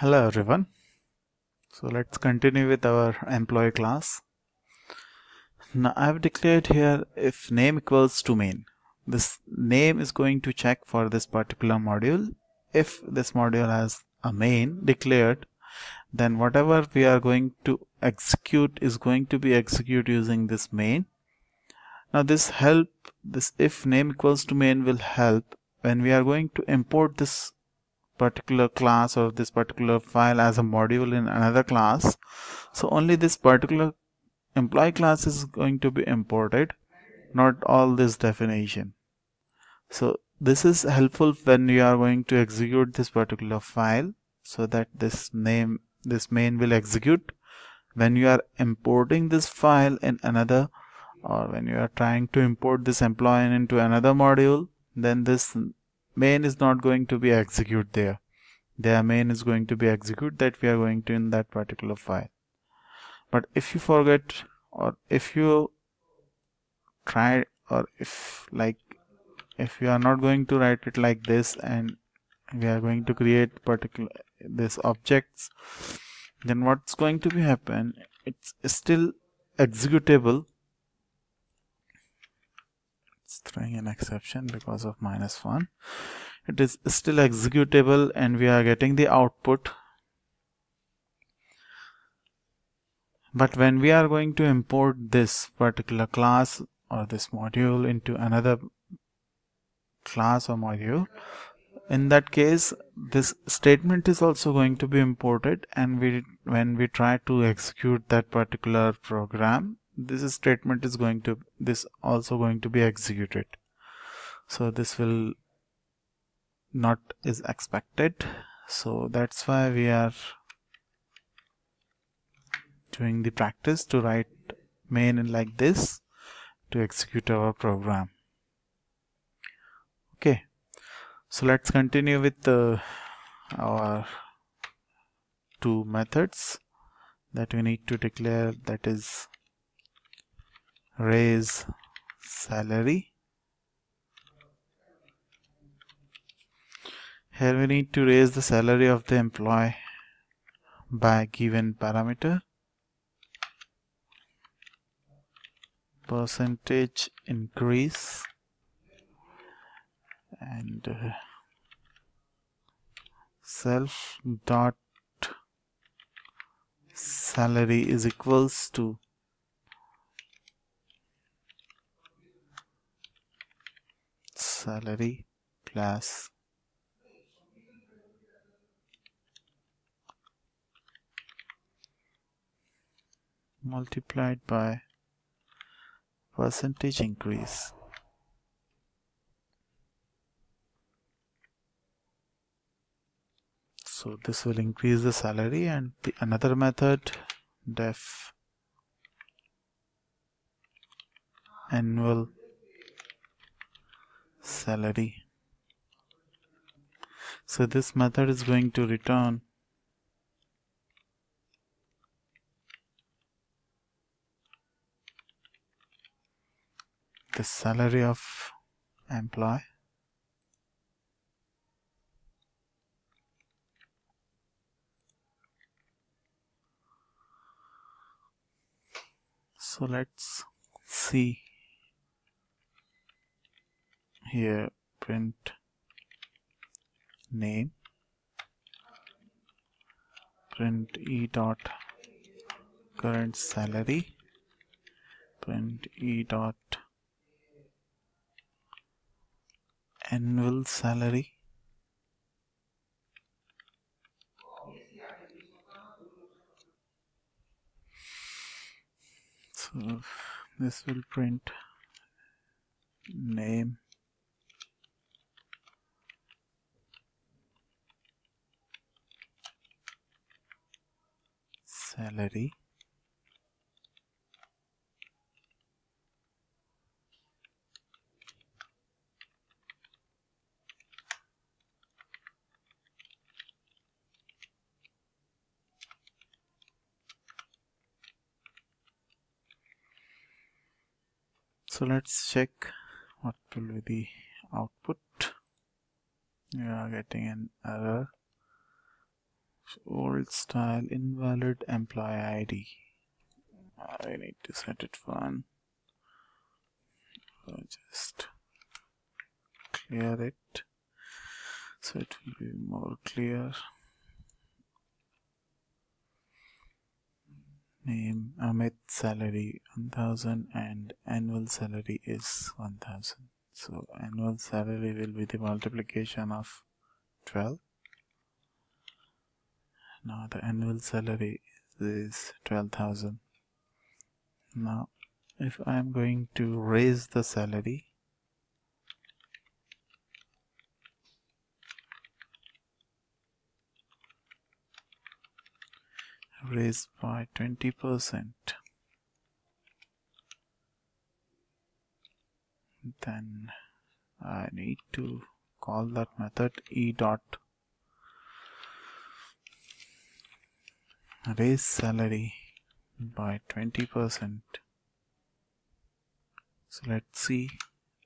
Hello everyone. So let's continue with our employee class. Now I've declared here if name equals to main. This name is going to check for this particular module. If this module has a main declared, then whatever we are going to execute is going to be executed using this main. Now this help, this if name equals to main will help when we are going to import this particular class or this particular file as a module in another class. So only this particular employee class is going to be imported not all this definition. So this is helpful when you are going to execute this particular file so that this name this main will execute. When you are importing this file in another or when you are trying to import this employee into another module then this main is not going to be execute there. Their main is going to be execute that we are going to in that particular file. But if you forget or if you try or if like if you are not going to write it like this and we are going to create particular this objects then what's going to be happen it's still executable throwing an exception because of minus one. It is still executable and we are getting the output. But when we are going to import this particular class or this module into another class or module in that case this statement is also going to be imported and we when we try to execute that particular program this statement is going to this also going to be executed. So this will not is expected. So that's why we are doing the practice to write main in like this to execute our program. Okay. So let's continue with the, our two methods that we need to declare that is raise salary. Here we need to raise the salary of the employee by given parameter. Percentage increase. And uh, self dot salary is equals to salary plus multiplied by percentage increase. So this will increase the salary and the another method def annual salary. So this method is going to return the salary of employee so let's see here print name print e dot current salary print e dot annual salary so this will print name salary. So let's check what will be the output. We are getting an error old style invalid employee ID I need to set it one just clear it so it will be more clear. Name Amit salary 1000 and annual salary is 1000 so annual salary will be the multiplication of 12 now the annual salary is 12,000 now if I am going to raise the salary raise by 20 percent then I need to call that method e dot raise salary by 20 percent. So let's see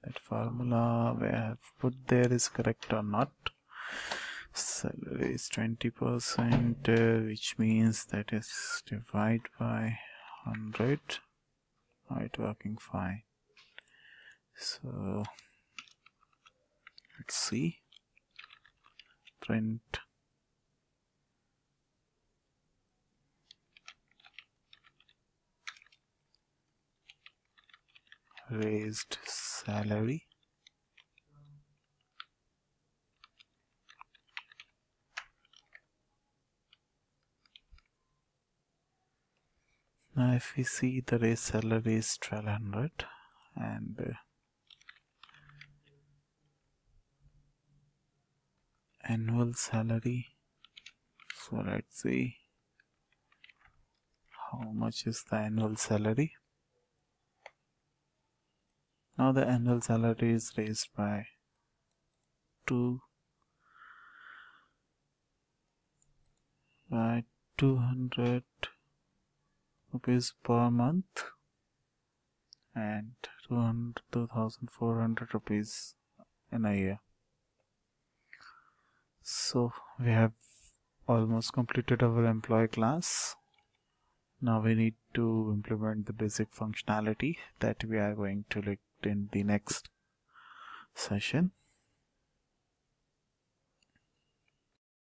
that formula we have put there is correct or not. Salary is 20 percent uh, which means that is divide by 100 right working fine. So let's see. Print raised salary. Now if we see the raised salary is 1200 and uh, annual salary. So let's see how much is the annual salary now the annual salary is raised by 2 by 200 rupees per month and 2400 rupees in a year. So we have almost completed our employee class. Now we need to implement the basic functionality that we are going to look in the next session